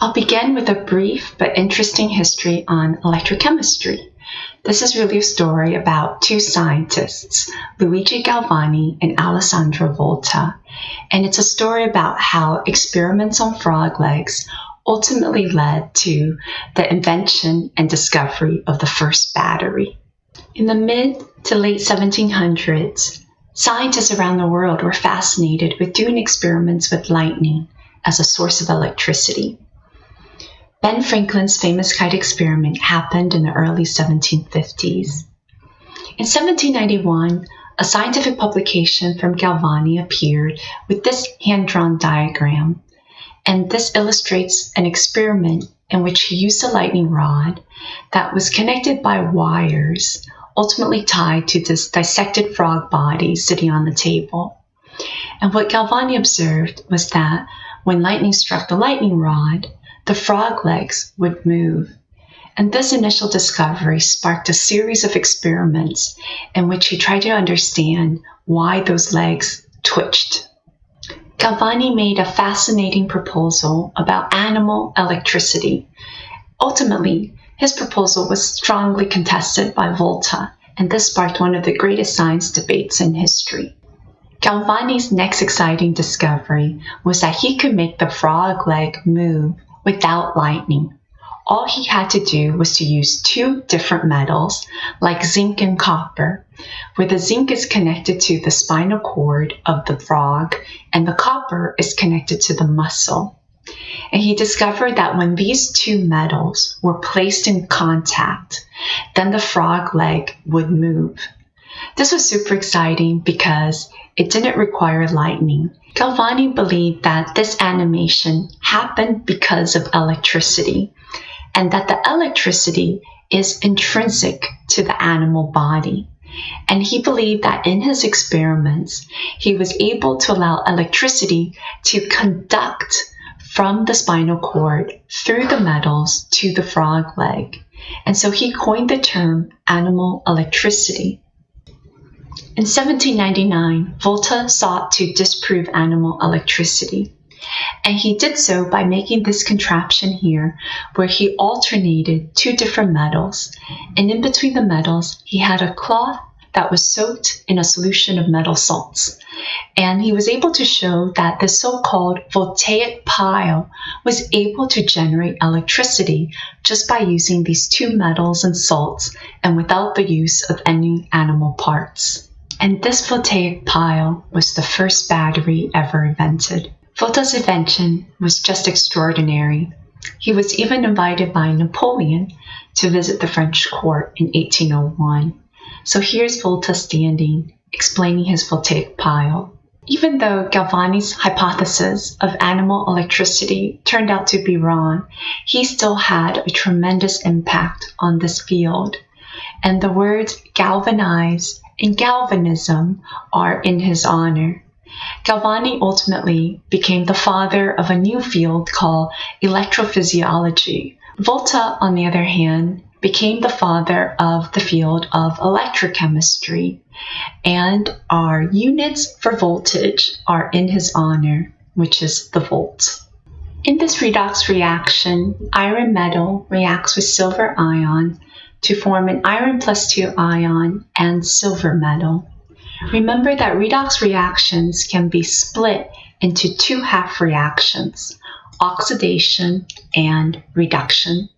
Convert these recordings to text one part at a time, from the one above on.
I'll begin with a brief but interesting history on electrochemistry. This is really a story about two scientists, Luigi Galvani and Alessandro Volta, and it's a story about how experiments on frog legs ultimately led to the invention and discovery of the first battery. In the mid to late 1700s, scientists around the world were fascinated with doing experiments with lightning as a source of electricity. Ben Franklin's famous kite experiment happened in the early 1750s. In 1791, a scientific publication from Galvani appeared with this hand drawn diagram, and this illustrates an experiment in which he used a lightning rod that was connected by wires, ultimately tied to this dissected frog body sitting on the table. And what Galvani observed was that when lightning struck the lightning rod, the frog legs would move. And this initial discovery sparked a series of experiments in which he tried to understand why those legs twitched. Galvani made a fascinating proposal about animal electricity. Ultimately, his proposal was strongly contested by Volta, and this sparked one of the greatest science debates in history. Galvani's next exciting discovery was that he could make the frog leg move without lightning. All he had to do was to use two different metals, like zinc and copper, where the zinc is connected to the spinal cord of the frog and the copper is connected to the muscle. And he discovered that when these two metals were placed in contact, then the frog leg would move. This was super exciting because it didn't require lightning. Galvani believed that this animation happened because of electricity and that the electricity is intrinsic to the animal body. And he believed that in his experiments, he was able to allow electricity to conduct from the spinal cord through the metals to the frog leg. And so he coined the term animal electricity. In 1799, Volta sought to disprove animal electricity. And he did so by making this contraption here, where he alternated two different metals. And in between the metals, he had a cloth that was soaked in a solution of metal salts. And he was able to show that the so called voltaic pile was able to generate electricity just by using these two metals and salts and without the use of any animal parts. And this voltaic pile was the first battery ever invented. Volta's invention was just extraordinary. He was even invited by Napoleon to visit the French court in 1801. So here's Volta standing, explaining his voltaic pile. Even though Galvani's hypothesis of animal electricity turned out to be wrong, he still had a tremendous impact on this field. And the words galvanize and galvanism are in his honor. Galvani ultimately became the father of a new field called electrophysiology. Volta, on the other hand, became the father of the field of electrochemistry, and our units for voltage are in his honor, which is the volt. In this redox reaction, iron metal reacts with silver ion to form an iron plus 2 ion and silver metal. Remember that redox reactions can be split into two half reactions, oxidation and reduction.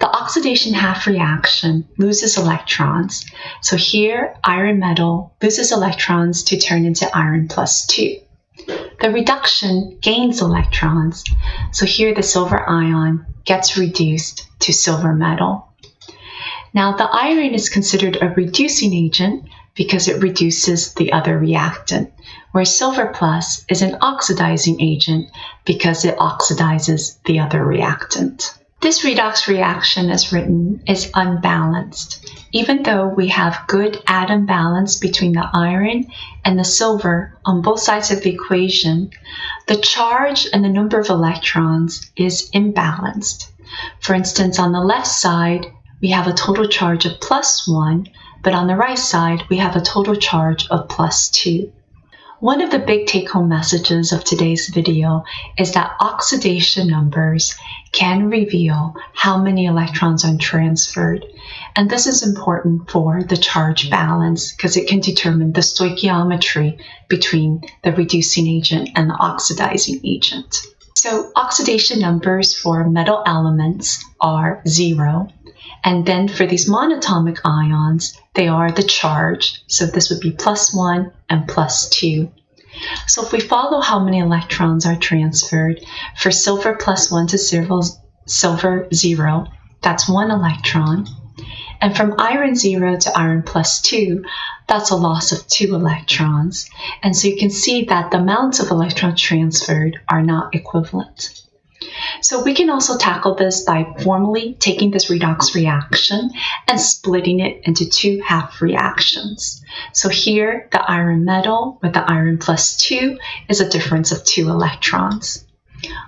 The oxidation half reaction loses electrons. So here, iron metal loses electrons to turn into iron plus 2. The reduction gains electrons. So here, the silver ion gets reduced to silver metal. Now, the iron is considered a reducing agent because it reduces the other reactant, whereas silver plus is an oxidizing agent because it oxidizes the other reactant. This redox reaction, as written, is unbalanced. Even though we have good atom balance between the iron and the silver on both sides of the equation, the charge and the number of electrons is imbalanced. For instance, on the left side, we have a total charge of plus 1, but on the right side, we have a total charge of plus 2. One of the big take-home messages of today's video is that oxidation numbers can reveal how many electrons are transferred. And this is important for the charge balance because it can determine the stoichiometry between the reducing agent and the oxidizing agent. So oxidation numbers for metal elements are zero. And then for these monatomic ions, they are the charge. So this would be plus one and plus two. So if we follow how many electrons are transferred, for silver plus one to silver, silver zero, that's one electron. And from iron 0 to iron plus 2, that's a loss of 2 electrons. And so you can see that the amounts of electrons transferred are not equivalent. So we can also tackle this by formally taking this redox reaction and splitting it into two half reactions. So here, the iron metal with the iron plus 2 is a difference of 2 electrons.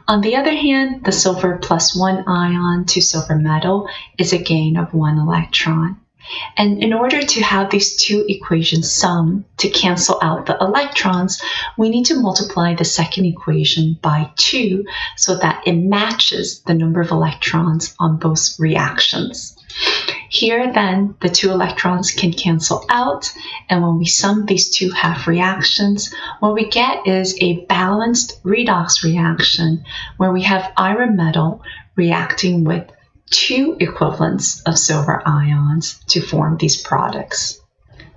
On the other hand, the silver plus 1 ion to silver metal is a gain of 1 electron. And in order to have these two equations sum to cancel out the electrons, we need to multiply the second equation by 2 so that it matches the number of electrons on both reactions. Here then, the two electrons can cancel out, and when we sum these two half reactions, what we get is a balanced redox reaction where we have iron metal reacting with two equivalents of silver ions to form these products.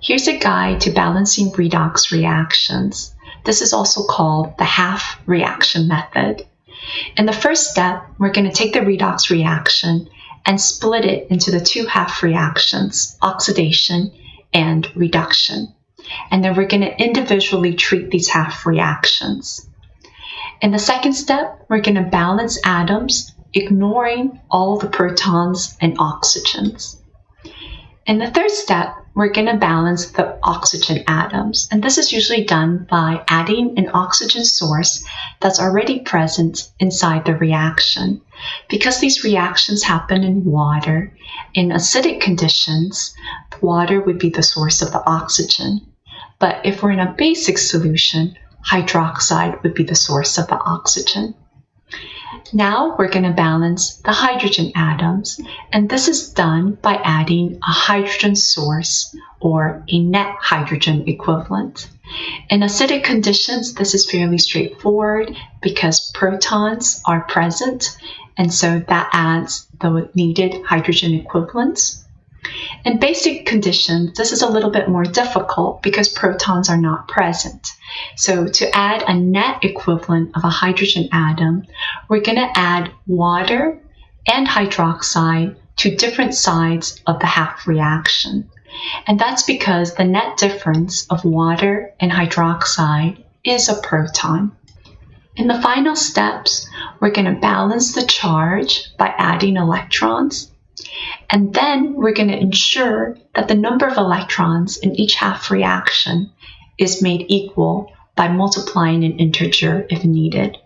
Here's a guide to balancing redox reactions. This is also called the half reaction method. In the first step, we're going to take the redox reaction and split it into the two half reactions, oxidation and reduction. And then we're going to individually treat these half reactions. In the second step, we're going to balance atoms, ignoring all the protons and oxygens. In the third step, we're going to balance the oxygen atoms. And this is usually done by adding an oxygen source that's already present inside the reaction. Because these reactions happen in water, in acidic conditions, water would be the source of the oxygen. But if we're in a basic solution, hydroxide would be the source of the oxygen. Now we're going to balance the hydrogen atoms, and this is done by adding a hydrogen source or a net hydrogen equivalent. In acidic conditions, this is fairly straightforward because protons are present, and so that adds the needed hydrogen equivalents. In basic conditions, this is a little bit more difficult because protons are not present. So to add a net equivalent of a hydrogen atom, we're going to add water and hydroxide to different sides of the half reaction. And that's because the net difference of water and hydroxide is a proton. In the final steps, we're going to balance the charge by adding electrons and then we're going to ensure that the number of electrons in each half reaction is made equal by multiplying an integer if needed.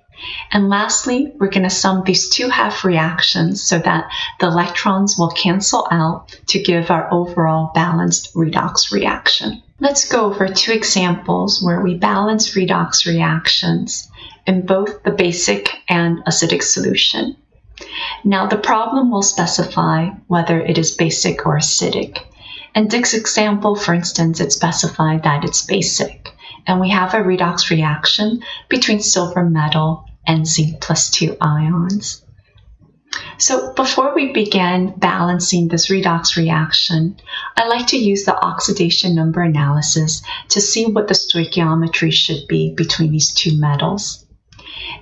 And lastly, we're going to sum these two half reactions so that the electrons will cancel out to give our overall balanced redox reaction. Let's go over two examples where we balance redox reactions in both the basic and acidic solution. Now the problem will specify whether it is basic or acidic. In Dick's example, for instance, it specified that it's basic. And we have a redox reaction between silver metal and zinc plus 2 ions. So before we begin balancing this redox reaction, I like to use the oxidation number analysis to see what the stoichiometry should be between these two metals.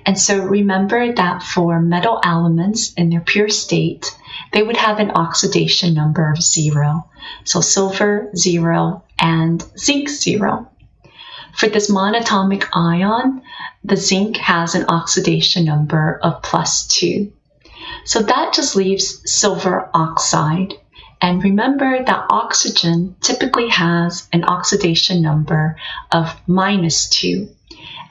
And so remember that for metal elements in their pure state, they would have an oxidation number of zero. So silver, zero, and zinc, zero. For this monatomic ion, the zinc has an oxidation number of plus two. So that just leaves silver oxide. And remember that oxygen typically has an oxidation number of minus two.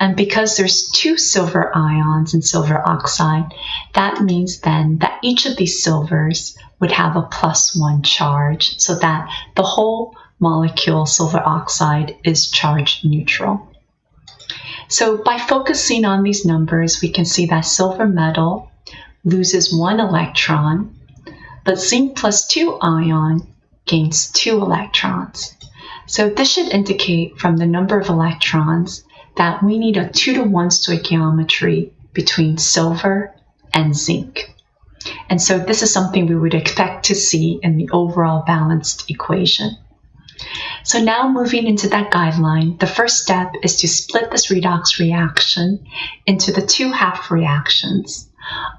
And because there's two silver ions in silver oxide, that means then that each of these silvers would have a plus one charge so that the whole molecule silver oxide is charge neutral. So by focusing on these numbers, we can see that silver metal loses one electron, but zinc plus 2 ion gains two electrons. So this should indicate from the number of electrons that we need a 2 to 1 stoichiometry between silver and zinc. And so this is something we would expect to see in the overall balanced equation. So now moving into that guideline, the first step is to split this redox reaction into the two half reactions.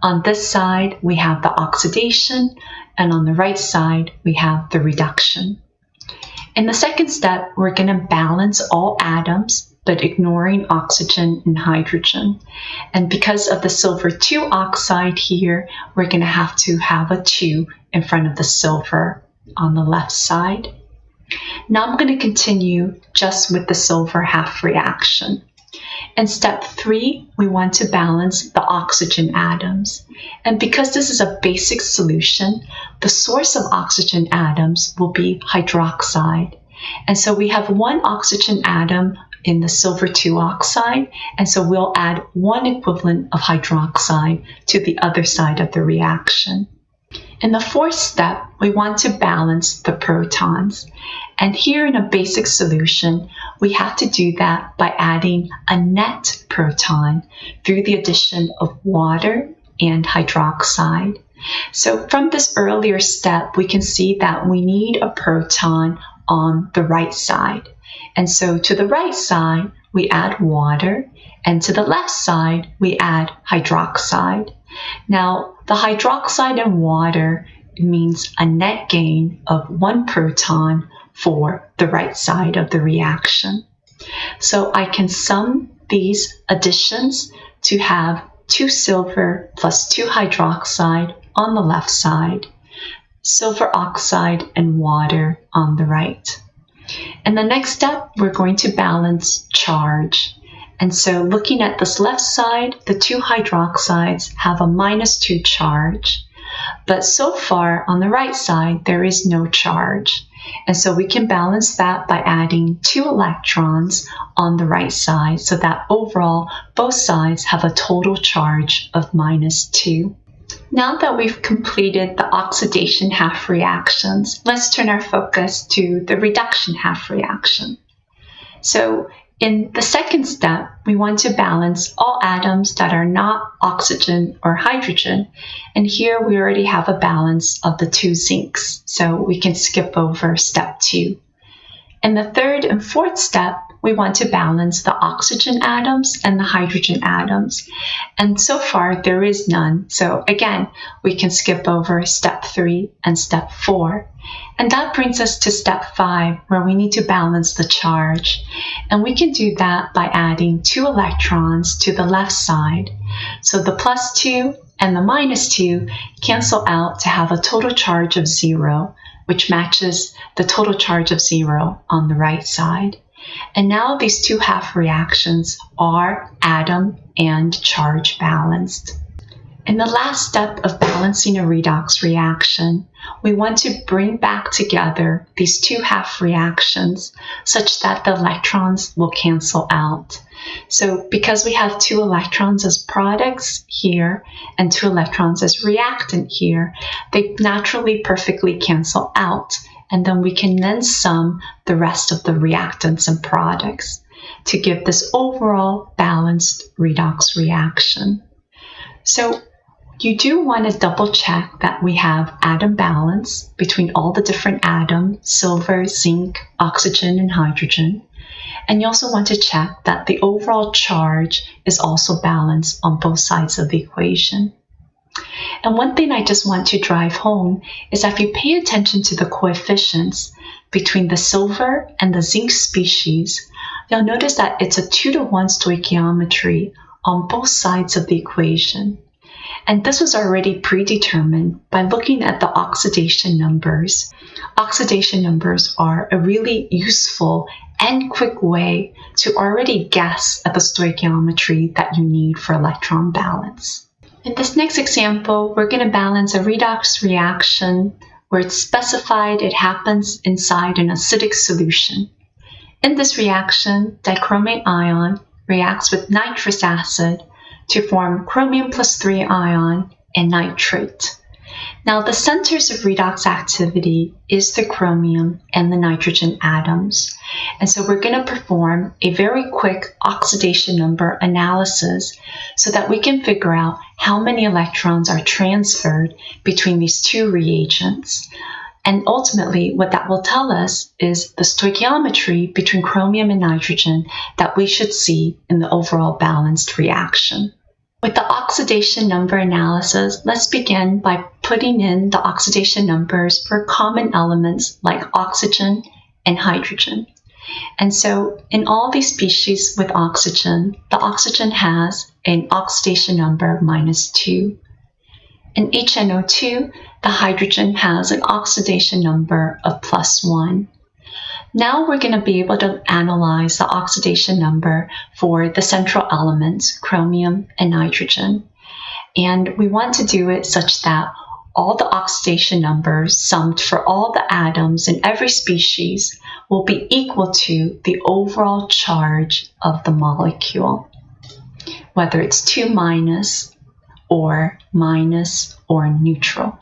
On this side, we have the oxidation, and on the right side, we have the reduction. In the second step, we're going to balance all atoms but ignoring oxygen and hydrogen. And because of the silver 2 oxide here, we're going to have to have a 2 in front of the silver on the left side. Now I'm going to continue just with the silver half reaction. In step three, we want to balance the oxygen atoms. And because this is a basic solution, the source of oxygen atoms will be hydroxide. And so we have one oxygen atom in the silver 2 oxide, and so we'll add one equivalent of hydroxide to the other side of the reaction. In the fourth step, we want to balance the protons. And here in a basic solution, we have to do that by adding a net proton through the addition of water and hydroxide. So from this earlier step, we can see that we need a proton on the right side. And so to the right side, we add water, and to the left side, we add hydroxide. Now, the hydroxide and water means a net gain of one proton for the right side of the reaction. So I can sum these additions to have 2 silver plus 2 hydroxide on the left side, silver oxide and water on the right. In the next step, we're going to balance charge. And so looking at this left side, the two hydroxides have a minus 2 charge. But so far on the right side, there is no charge. And so we can balance that by adding two electrons on the right side so that overall both sides have a total charge of minus 2. Now that we've completed the oxidation half reactions, let's turn our focus to the reduction half reaction. So in the second step, we want to balance all atoms that are not oxygen or hydrogen. And here we already have a balance of the two zincs, so we can skip over step two. In the third and fourth step, we want to balance the oxygen atoms and the hydrogen atoms. And so far, there is none. So again, we can skip over step three and step four. And that brings us to step five, where we need to balance the charge. And we can do that by adding two electrons to the left side. So the plus two and the minus two cancel out to have a total charge of zero, which matches the total charge of zero on the right side. And now these two half reactions are atom and charge balanced. In the last step of balancing a redox reaction, we want to bring back together these two half reactions such that the electrons will cancel out. So because we have two electrons as products here and two electrons as reactant here, they naturally perfectly cancel out and then we can then sum the rest of the reactants and products to give this overall balanced redox reaction. So you do want to double check that we have atom balance between all the different atoms, silver, zinc, oxygen, and hydrogen. And you also want to check that the overall charge is also balanced on both sides of the equation. And one thing I just want to drive home is that if you pay attention to the coefficients between the silver and the zinc species, you'll notice that it's a 2 to 1 stoichiometry on both sides of the equation. And this was already predetermined by looking at the oxidation numbers. Oxidation numbers are a really useful and quick way to already guess at the stoichiometry that you need for electron balance. In this next example, we're going to balance a redox reaction where it's specified it happens inside an acidic solution. In this reaction, dichromate ion reacts with nitrous acid to form chromium plus 3 ion and nitrate. Now, the centers of redox activity is the chromium and the nitrogen atoms. And so we're going to perform a very quick oxidation number analysis so that we can figure out how many electrons are transferred between these two reagents. And ultimately, what that will tell us is the stoichiometry between chromium and nitrogen that we should see in the overall balanced reaction. With the oxidation number analysis, let's begin by putting in the oxidation numbers for common elements like oxygen and hydrogen. And so in all these species with oxygen, the oxygen has an oxidation number of minus 2. In HNO2, the hydrogen has an oxidation number of plus 1. Now we're going to be able to analyze the oxidation number for the central elements, chromium and nitrogen. And we want to do it such that all the oxidation numbers summed for all the atoms in every species will be equal to the overall charge of the molecule, whether it's 2 minus or minus or neutral.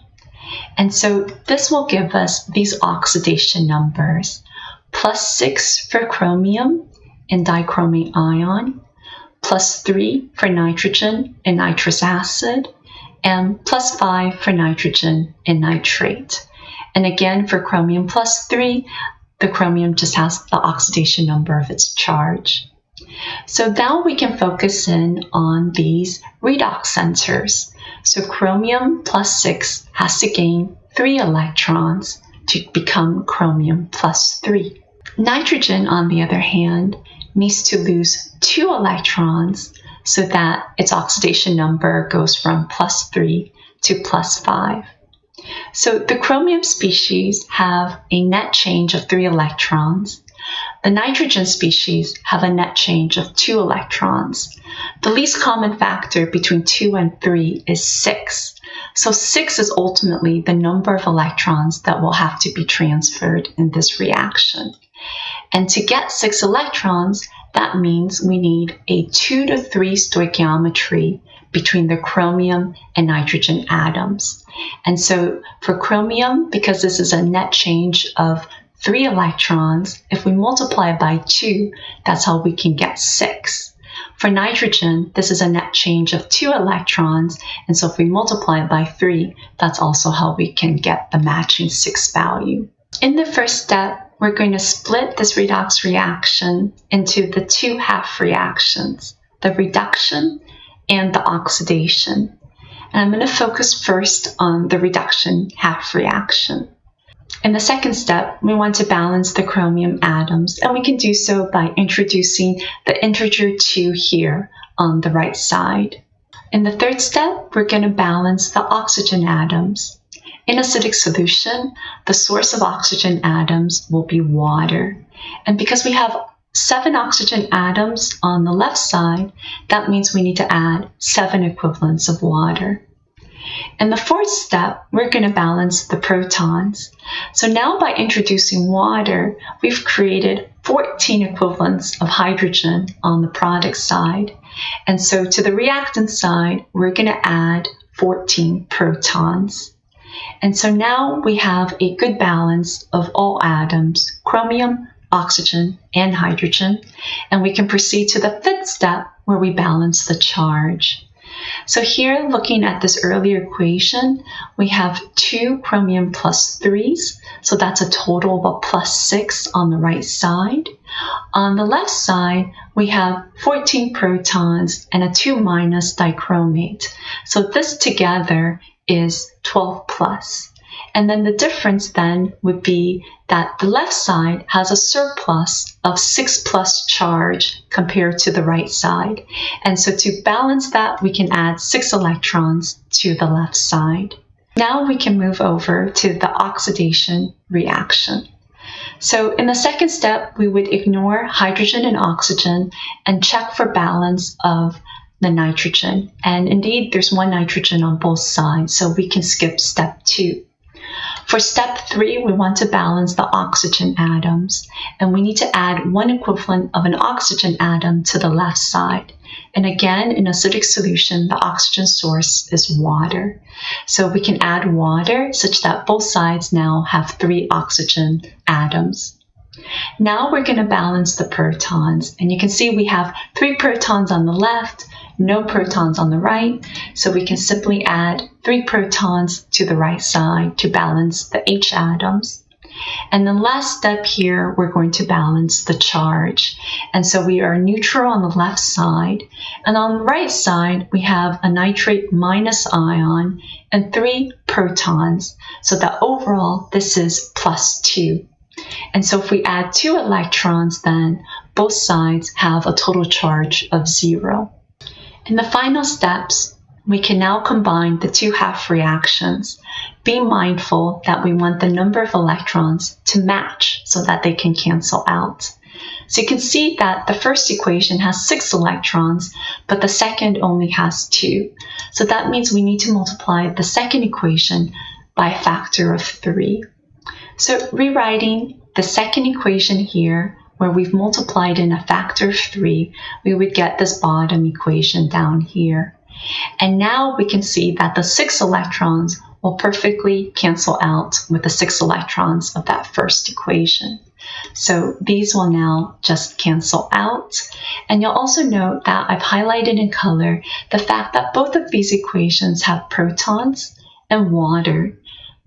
And so this will give us these oxidation numbers plus 6 for chromium and dichromate ion, plus 3 for nitrogen and nitrous acid, and plus 5 for nitrogen and nitrate. And again, for chromium plus 3, the chromium just has the oxidation number of its charge. So now we can focus in on these redox centers. So chromium plus 6 has to gain 3 electrons to become chromium plus 3. Nitrogen, on the other hand, needs to lose two electrons so that its oxidation number goes from plus 3 to plus 5. So the chromium species have a net change of 3 electrons. The nitrogen species have a net change of 2 electrons. The least common factor between 2 and 3 is 6. So 6 is ultimately the number of electrons that will have to be transferred in this reaction. And to get six electrons, that means we need a two to three stoichiometry between the chromium and nitrogen atoms. And so for chromium, because this is a net change of three electrons, if we multiply by two, that's how we can get six. For nitrogen, this is a net change of two electrons, and so if we multiply it by three, that's also how we can get the matching six value. In the first step, we're going to split this redox reaction into the two half reactions, the reduction and the oxidation. And I'm going to focus first on the reduction half reaction. In the second step, we want to balance the chromium atoms, and we can do so by introducing the integer 2 here on the right side. In the third step, we're going to balance the oxygen atoms. In acidic solution, the source of oxygen atoms will be water. And because we have seven oxygen atoms on the left side, that means we need to add seven equivalents of water. In the fourth step, we're going to balance the protons. So now by introducing water, we've created 14 equivalents of hydrogen on the product side. And so to the reactant side, we're going to add 14 protons. And so now we have a good balance of all atoms, chromium, oxygen, and hydrogen, and we can proceed to the fifth step where we balance the charge. So here, looking at this earlier equation, we have two chromium plus threes, so that's a total of a plus six on the right side. On the left side, we have 14 protons and a 2 minus dichromate. So this together is 12 plus. And then the difference then would be that the left side has a surplus of 6 plus charge compared to the right side. And so to balance that, we can add 6 electrons to the left side. Now we can move over to the oxidation reaction. So in the second step, we would ignore hydrogen and oxygen and check for balance of the nitrogen. And indeed, there's one nitrogen on both sides, so we can skip step two. For step three, we want to balance the oxygen atoms, and we need to add one equivalent of an oxygen atom to the left side. And again, in acidic solution, the oxygen source is water. So we can add water such that both sides now have three oxygen atoms. Now we're going to balance the protons. And you can see we have three protons on the left, no protons on the right. So we can simply add three protons to the right side to balance the H atoms. And the last step here, we're going to balance the charge. And so we are neutral on the left side. And on the right side, we have a nitrate minus ion and three protons. So that overall, this is plus two. And so if we add two electrons, then both sides have a total charge of zero. In the final steps, we can now combine the two half reactions. Be mindful that we want the number of electrons to match so that they can cancel out. So you can see that the first equation has six electrons, but the second only has two. So that means we need to multiply the second equation by a factor of three. So rewriting the second equation here, where we've multiplied in a factor of 3, we would get this bottom equation down here. And now we can see that the 6 electrons will perfectly cancel out with the 6 electrons of that first equation. So these will now just cancel out. And you'll also note that I've highlighted in color the fact that both of these equations have protons and water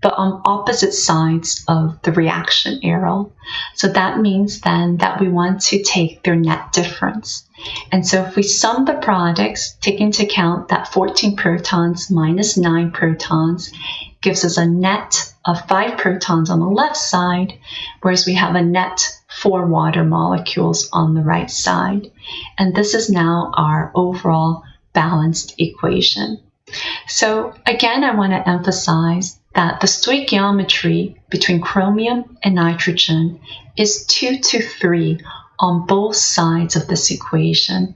but on opposite sides of the reaction arrow. So that means then that we want to take their net difference. And so if we sum the products, take into account that 14 protons minus 9 protons gives us a net of 5 protons on the left side, whereas we have a net 4 water molecules on the right side. And this is now our overall balanced equation. So again, I want to emphasize that the stoichiometry between chromium and nitrogen is 2 to 3 on both sides of this equation.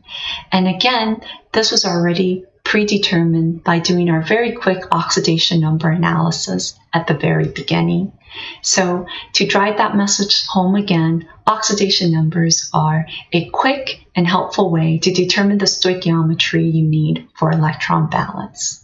And again, this was already predetermined by doing our very quick oxidation number analysis at the very beginning. So to drive that message home again, oxidation numbers are a quick and helpful way to determine the stoichiometry you need for electron balance.